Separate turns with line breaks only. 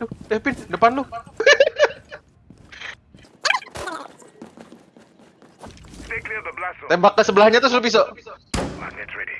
Eh, depin depan lu. Tembak ke sebelahnya terus lu bisa.
Magnet ready.